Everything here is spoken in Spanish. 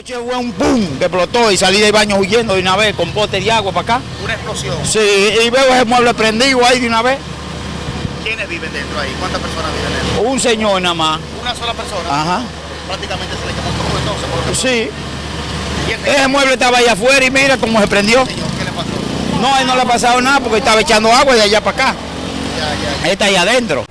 Anoche fue un boom que explotó y salí del baño huyendo de una vez con bote de agua para acá. Una explosión. Sí, y veo ese mueble prendido ahí de una vez. ¿Quiénes viven dentro ahí? ¿Cuántas personas viven dentro? Un señor nada más. Una sola persona. Ajá. Prácticamente se le quemó todo entonces. Por Sí. Ese mueble estaba ahí afuera y mira cómo se prendió. señor? ¿Qué le pasó? No, a él no le ha pasado nada porque estaba echando agua de allá para acá. Ya, ya, ya. Está ahí adentro.